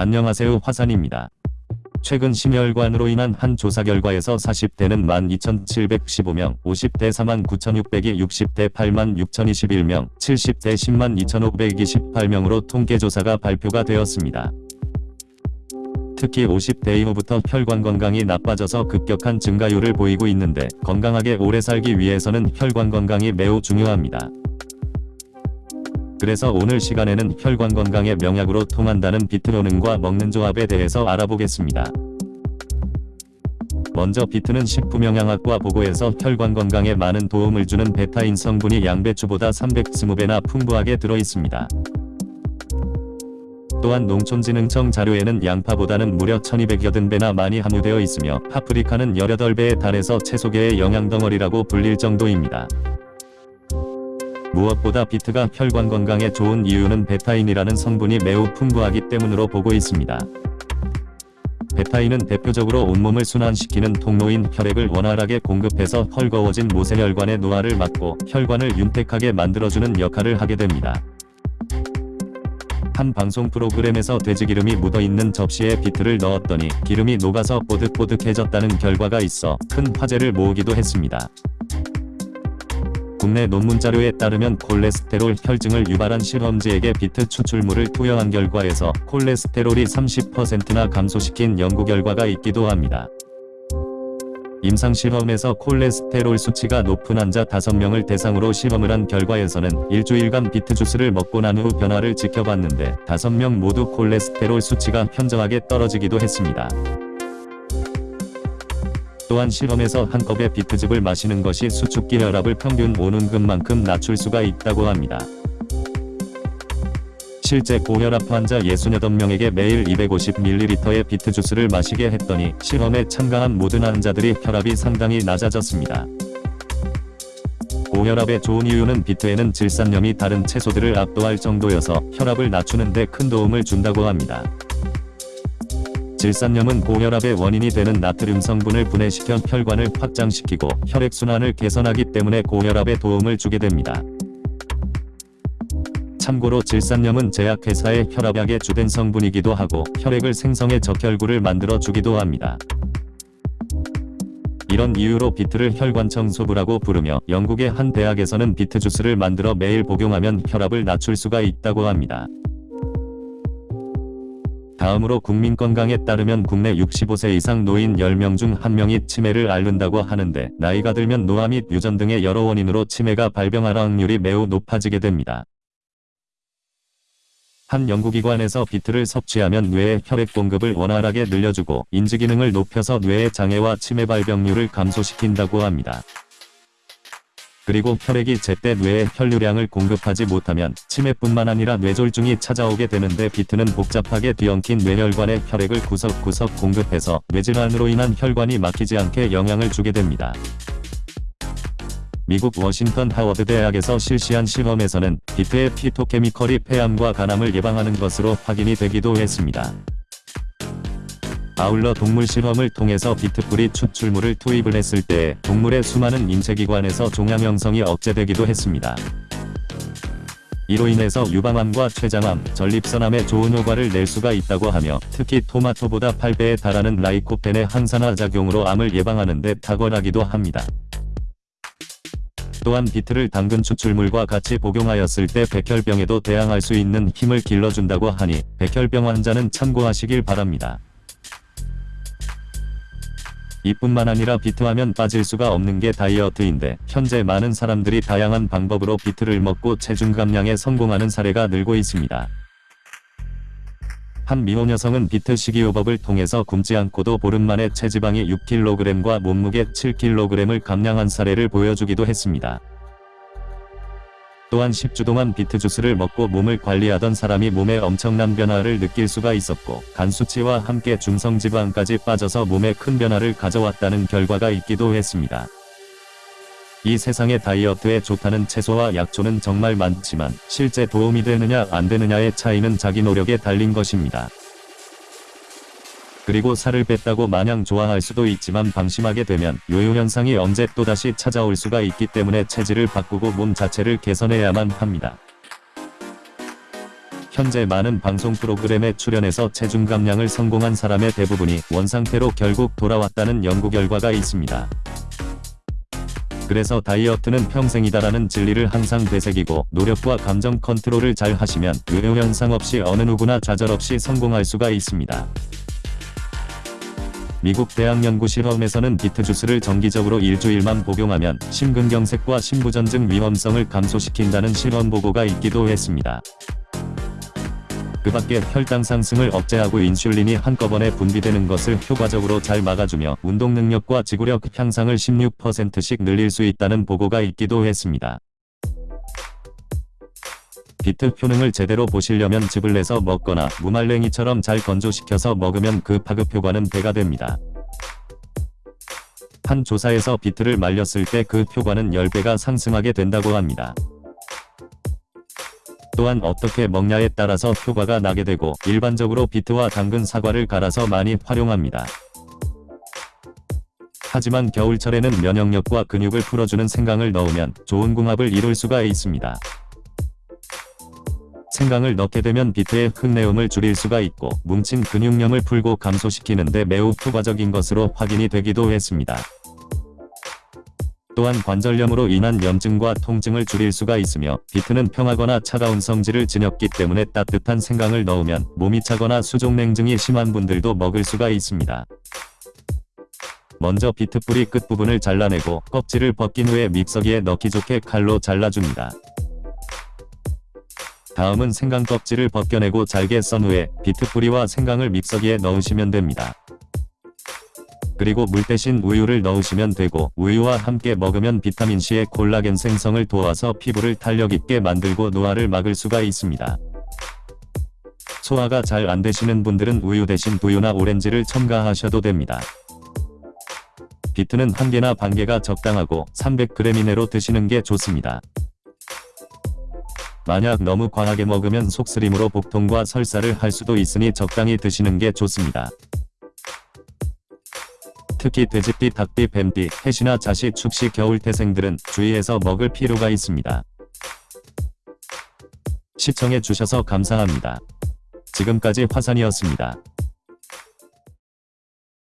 안녕하세요 화산입니다. 최근 심혈관으로 인한 한 조사 결과에서 40대는 12,715명, 50대 49,600이 60대 86,021명, 70대 102,528명으로 통계조사가 발표가 되었습니다. 특히 50대 이후부터 혈관 건강이 나빠져서 급격한 증가율을 보이고 있는데 건강하게 오래 살기 위해서는 혈관 건강이 매우 중요합니다. 그래서 오늘 시간에는 혈관 건강에 명약으로 통한다는 비트로능과 먹는 조합에 대해서 알아보겠습니다. 먼저 비트는 식품영양학과 보고에서 혈관 건강에 많은 도움을 주는 베타인 성분이 양배추보다 320배나 풍부하게 들어있습니다. 또한 농촌진흥청 자료에는 양파보다는 무려 1280배나 많이 함유되어 있으며 파프리카는 18배에 달해서 채소계의 영양덩어리라고 불릴 정도입니다. 무엇보다 비트가 혈관 건강에 좋은 이유는 베타인이라는 성분이 매우 풍부하기 때문으로 보고 있습니다. 베타인은 대표적으로 온몸을 순환시키는 통로인 혈액을 원활하게 공급해서 헐거워진 모세혈관의 노화를 막고 혈관을 윤택하게 만들어주는 역할을 하게 됩니다. 한 방송 프로그램에서 돼지기름이 묻어있는 접시에 비트를 넣었더니 기름이 녹아서 뽀득뽀득해졌다는 결과가 있어 큰 화제를 모으기도 했습니다. 국내 논문 자료에 따르면 콜레스테롤 혈증을 유발한 실험지에게 비트 추출물을 투여한 결과에서 콜레스테롤이 30%나 감소시킨 연구 결과가 있기도 합니다. 임상실험에서 콜레스테롤 수치가 높은 환자 5명을 대상으로 실험을 한 결과에서는 일주일간 비트 주스를 먹고 난 후 변화를 지켜봤는데 5명 모두 콜레스테롤 수치가 현저하게 떨어지기도 했습니다. 또한 실험에서 한 컵의 비트즙을 마시는 것이 수축기 혈압을 평균 5눈금만큼 낮출 수가 있다고 합니다. 실제 고혈압 환자 68명에게 매일 250ml의 비트 주스를 마시게 했더니 실험에 참가한 모든 환자들이 혈압이 상당히 낮아졌습니다. 고혈압에 좋은 이유는 비트에는 질산염이 다른 채소들을 압도할 정도여서 혈압을 낮추는 데 큰 도움을 준다고 합니다. 질산염은 고혈압의 원인이 되는 나트륨 성분을 분해시켜 혈관을 확장시키고 혈액순환을 개선하기 때문에 고혈압에 도움을 주게 됩니다. 참고로 질산염은 제약회사의 혈압약의 주된 성분이기도 하고 혈액을 생성해 적혈구를 만들어 주기도 합니다. 이런 이유로 비트를 혈관 청소부라고 부르며 영국의 한 대학에서는 비트 주스를 만들어 매일 복용하면 혈압을 낮출 수가 있다고 합니다. 다음으로 국민건강에 따르면 국내 65세 이상 노인 10명 중 1명이 치매를 앓는다고 하는데 나이가 들면 노화 및 유전 등의 여러 원인으로 치매가 발병할 확률이 매우 높아지게 됩니다. 한 연구기관에서 비트를 섭취하면 뇌의 혈액 공급을 원활하게 늘려주고 인지기능을 높여서 뇌의 장애와 치매 발병률을 감소시킨다고 합니다. 그리고 혈액이 제때 뇌에 혈류량을 공급하지 못하면 치매뿐만 아니라 뇌졸중이 찾아오게 되는데 비트는 복잡하게 뒤엉킨 뇌혈관에 혈액을 구석구석 공급해서 뇌질환으로 인한 혈관이 막히지 않게 영향을 주게 됩니다. 미국 워싱턴 하워드 대학에서 실시한 실험에서는 비트의 phytochemical이 폐암과 간암을 예방하는 것으로 확인이 되기도 했습니다. 아울러 동물 실험을 통해서 비트뿌리 추출물을 투입을 했을 때 동물의 수많은 인체기관에서 종양 형성이 억제되기도 했습니다. 이로 인해서 유방암과 췌장암, 전립선암에 좋은 효과를 낼 수가 있다고 하며 특히 토마토보다 8배에 달하는 lycopene의 항산화 작용으로 암을 예방하는 데 탁월하기도 합니다. 또한 비트를 당근 추출물과 같이 복용하였을 때 백혈병에도 대항할 수 있는 힘을 길러준다고 하니 백혈병 환자는 참고하시길 바랍니다. 이뿐만 아니라 비트하면 빠질 수가 없는 게 다이어트인데 현재 많은 사람들이 다양한 방법으로 비트를 먹고 체중 감량에 성공하는 사례가 늘고 있습니다. 한 미혼 여성은 비트 식이요법을 통해서 굶지 않고도 보름 만에 체지방이 6kg과 몸무게 7kg을 감량한 사례를 보여주기도 했습니다. 또한 10주 동안 비트 주스를 먹고 몸을 관리하던 사람이 몸에 엄청난 변화를 느낄 수가 있었고 간 수치와 함께 중성지방까지 빠져서 몸에 큰 변화를 가져왔다는 결과가 있기도 했습니다. 이 세상에 다이어트에 좋다는 채소와 약초는 정말 많지만 실제 도움이 되느냐 안 되느냐의 차이는 자기 노력에 달린 것입니다. 그리고 살을 뺐다고 마냥 좋아할 수도 있지만 방심하게 되면 요요현상이 언제 또다시 찾아올 수가 있기 때문에 체질을 바꾸고 몸 자체를 개선해야만 합니다. 현재 많은 방송 프로그램에 출연해서 체중 감량을 성공한 사람의 대부분이 원상태로 결국 돌아왔다는 연구 결과가 있습니다. 그래서 다이어트는 평생이다라는 진리를 항상 되새기고 노력과 감정 컨트롤을 잘 하시면 요요현상 없이 어느 누구나 좌절 없이 성공할 수가 있습니다. 미국 대학 연구 실험에서는 비트 주스를 정기적으로 일주일만 복용하면 심근경색과 심부전증 위험성을 감소시킨다는 실험 보고가 있기도 했습니다. 그 밖에 혈당 상승을 억제하고 인슐린이 한꺼번에 분비되는 것을 효과적으로 잘 막아주며 운동 능력과 지구력 향상을 16%씩 늘릴 수 있다는 보고가 있기도 했습니다. 비트 효능을 제대로 보시려면 즙을 내서 먹거나 무말랭이처럼 잘 건조시켜서 먹으면 그 파급 효과는 배가 됩니다. 한 조사에서 비트를 말렸을 때 그 효과는 10배가 상승하게 된다고 합니다. 또한 어떻게 먹냐에 따라서 효과가 나게 되고 일반적으로 비트와 당근 사과를 갈아서 많이 활용합니다. 하지만 겨울철에는 면역력과 근육을 풀어주는 생강을 넣으면 좋은 궁합을 이룰 수가 있습니다. 생강을 넣게 되면 비트의 흙내음을 줄일 수가 있고 뭉친 근육량을 풀고 감소시키는데 매우 효과적인 것으로 확인이 되기도 했습니다. 또한 관절염으로 인한 염증과 통증을 줄일 수가 있으며 비트는 평하거나 차가운 성질을 지녔기 때문에 따뜻한 생강을 넣으면 몸이 차거나 수족냉증이 심한 분들도 먹을 수가 있습니다. 먼저 비트 뿌리 끝부분을 잘라내고 껍질을 벗긴 후에 믹서기에 넣기 좋게 칼로 잘라줍니다. 다음은 생강 껍질을 벗겨내고 잘게 썬 후에 비트 뿌리와 생강을 믹서기에 넣으시면 됩니다. 그리고 물 대신 우유를 넣으시면 되고 우유와 함께 먹으면 비타민C의 콜라겐 생성을 도와서 피부를 탄력 있게 만들고 노화를 막을 수가 있습니다. 소화가 잘 안되시는 분들은 우유 대신 두유나 오렌지를 첨가하셔도 됩니다. 비트는 한 개나 반 개가 적당하고 300g 이내로 드시는 게 좋습니다. 만약 너무 과하게 먹으면 속쓰림으로 복통과 설사를 할 수도 있으니 적당히 드시는 게 좋습니다. 특히 돼지띠, 닭띠, 뱀띠, 해시나 자시, 축시, 겨울태생들은 주의해서 먹을 필요가 있습니다. 시청해 주셔서 감사합니다. 지금까지 화산이었습니다.